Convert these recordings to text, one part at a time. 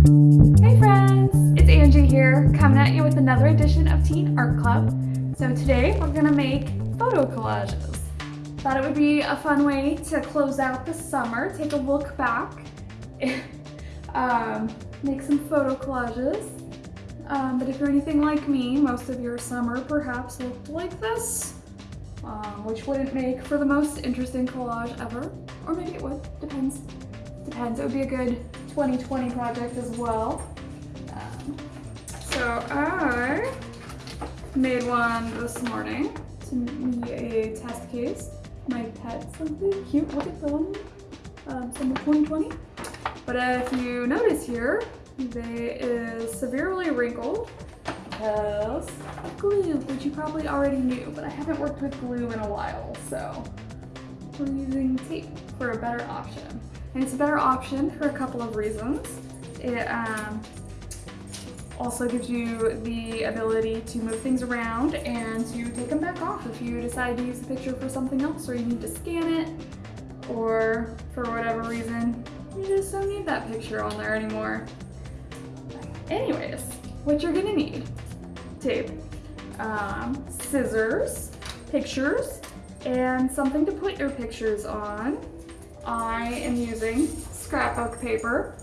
Hey friends, it's Angie here, coming at you with another edition of Teen Art Club. So today we're gonna make photo collages. Thought it would be a fun way to close out the summer, take a look back, um, make some photo collages. Um, but if you're anything like me, most of your summer perhaps looked like this, um, which wouldn't make for the most interesting collage ever. Or maybe it would, depends. Depends, it would be a good 2020 project as well. Um, so I made one this morning to be a test case. My pet, something cute, look at them. Um, summer 2020. But if you notice here, they is severely wrinkled because glue, which you probably already knew, but I haven't worked with glue in a while, so we're using tape for a better option. And it's a better option for a couple of reasons. It um, also gives you the ability to move things around and to take them back off if you decide to use the picture for something else or you need to scan it or for whatever reason you just don't need that picture on there anymore. Anyways, what you're gonna need, tape, um, scissors, pictures, and something to put your pictures on. I am using scrapbook paper.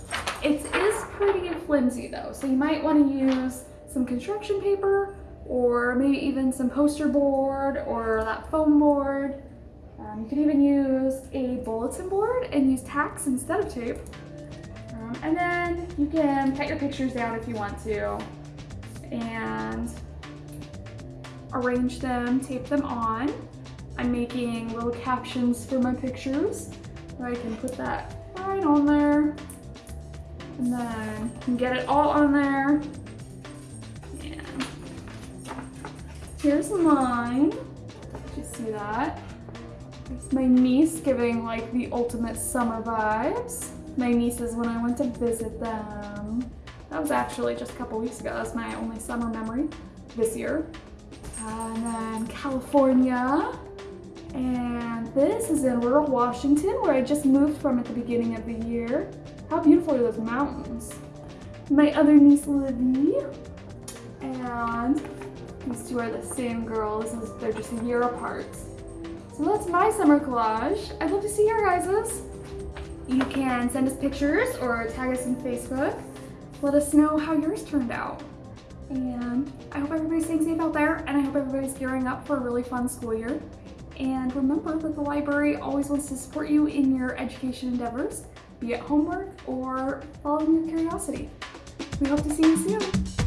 It is pretty flimsy though, so you might want to use some construction paper or maybe even some poster board or that foam board. Um, you can even use a bulletin board and use tacks instead of tape. Um, and then you can cut your pictures down if you want to and arrange them, tape them on. I'm making little captions for my pictures. I can put that right on there. And then can get it all on there. Yeah. here's mine. Did you see that? It's my niece giving like the ultimate summer vibes. My nieces when I went to visit them. That was actually just a couple weeks ago. That's my only summer memory this year. Uh, and then California. And this is in rural Washington where I just moved from at the beginning of the year. How beautiful are those mountains? My other niece Livy. And these two are the same girls. They're just a year apart. So that's my summer collage. I'd love to see your guys's. You can send us pictures or tag us on Facebook. Let us know how yours turned out. And I hope everybody's staying safe out there and I hope everybody's gearing up for a really fun school year. And remember that the library always wants to support you in your education endeavors, be it homework or following your curiosity. We hope to see you soon.